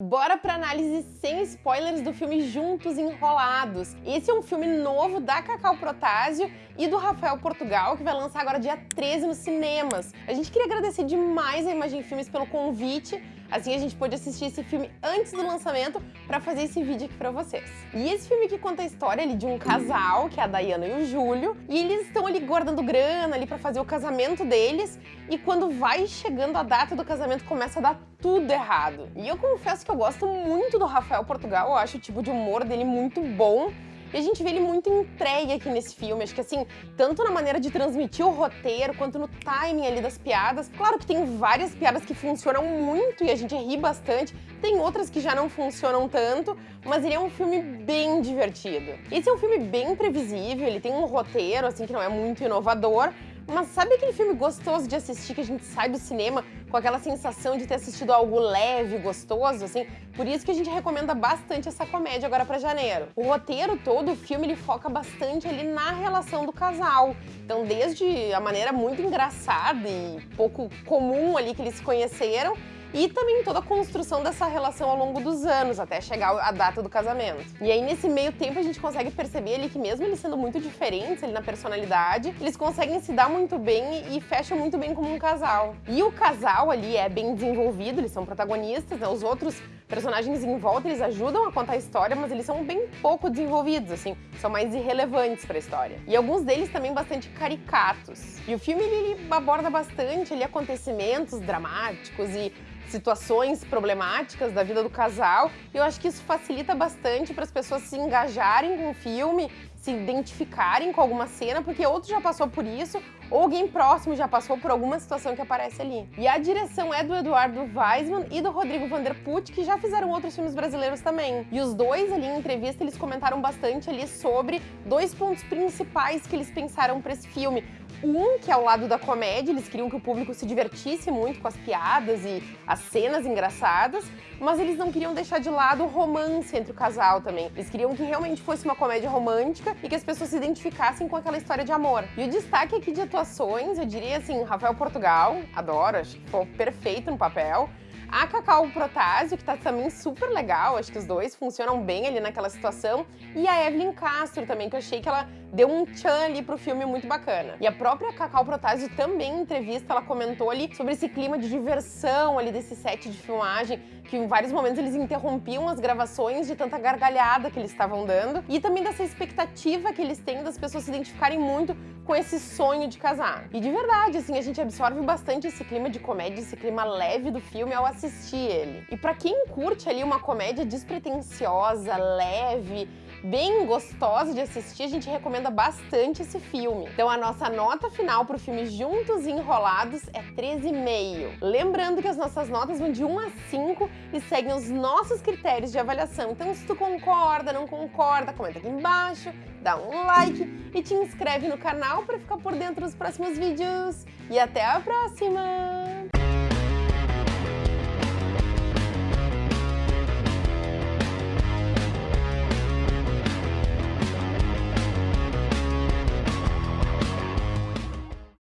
Bora pra análise sem spoilers do filme Juntos Enrolados. Esse é um filme novo da Cacau Protásio e do Rafael Portugal, que vai lançar agora dia 13 nos cinemas. A gente queria agradecer demais a Imagem Filmes pelo convite, assim a gente pôde assistir esse filme antes do lançamento para fazer esse vídeo aqui pra vocês. E esse filme aqui conta a história ali de um casal, que é a Dayana e o Júlio, e eles estão ali guardando grana ali para fazer o casamento deles, e quando vai chegando a data do casamento começa a dar tudo errado. E eu confesso que eu gosto muito do Rafael Portugal, eu acho o tipo de humor dele muito bom. E a gente vê ele muito entregue aqui nesse filme, acho que assim, tanto na maneira de transmitir o roteiro, quanto no timing ali das piadas. Claro que tem várias piadas que funcionam muito e a gente ri bastante, tem outras que já não funcionam tanto, mas ele é um filme bem divertido. Esse é um filme bem previsível, ele tem um roteiro, assim, que não é muito inovador, mas sabe aquele filme gostoso de assistir que a gente sai do cinema com aquela sensação de ter assistido algo leve, gostoso, assim? Por isso que a gente recomenda bastante essa comédia agora para janeiro. O roteiro todo, o filme, ele foca bastante ali na relação do casal. Então, desde a maneira muito engraçada e pouco comum ali que eles se conheceram, e também toda a construção dessa relação ao longo dos anos, até chegar a data do casamento. E aí, nesse meio tempo, a gente consegue perceber ali que mesmo eles sendo muito diferentes ali na personalidade, eles conseguem se dar muito bem e fecham muito bem como um casal. E o casal ali é bem desenvolvido, eles são protagonistas, né? Os outros personagens em volta, eles ajudam a contar a história, mas eles são bem pouco desenvolvidos, assim, são mais irrelevantes para a história. E alguns deles também bastante caricatos. E o filme, ele aborda bastante ali acontecimentos dramáticos e situações problemáticas da vida do casal. E eu acho que isso facilita bastante para as pessoas se engajarem com o filme, se identificarem com alguma cena, porque outro já passou por isso, ou alguém próximo já passou por alguma situação que aparece ali. E a direção é do Eduardo Weisman e do Rodrigo Vanderput, que já fizeram outros filmes brasileiros também. E os dois ali em entrevista, eles comentaram bastante ali sobre dois pontos principais que eles pensaram para esse filme. Um, que é o lado da comédia, eles queriam que o público se divertisse muito com as piadas e as cenas engraçadas, mas eles não queriam deixar de lado o romance entre o casal também. Eles queriam que realmente fosse uma comédia romântica e que as pessoas se identificassem com aquela história de amor. E o destaque aqui de atuações, eu diria assim, Rafael Portugal, adoro, acho que ficou perfeito no papel. A Cacau Protásio, que tá também super legal, acho que os dois funcionam bem ali naquela situação. E a Evelyn Castro também, que eu achei que ela deu um tchan ali pro filme muito bacana. E a própria Cacau Protásio também, em entrevista, ela comentou ali sobre esse clima de diversão ali desse set de filmagem, que em vários momentos eles interrompiam as gravações de tanta gargalhada que eles estavam dando. E também dessa expectativa que eles têm das pessoas se identificarem muito com esse sonho de casar. E de verdade, assim, a gente absorve bastante esse clima de comédia, esse clima leve do filme ao assistir ele. E para quem curte ali uma comédia despretensiosa, leve, bem gostosa de assistir, a gente recomenda bastante esse filme. Então a nossa nota final pro filme Juntos e Enrolados é 13,5. Lembrando que as nossas notas vão de 1 a 5 e seguem os nossos critérios de avaliação. Então se tu concorda, não concorda, comenta aqui embaixo, dá um like e te inscreve no canal para ficar por dentro dos próximos vídeos. E até a próxima!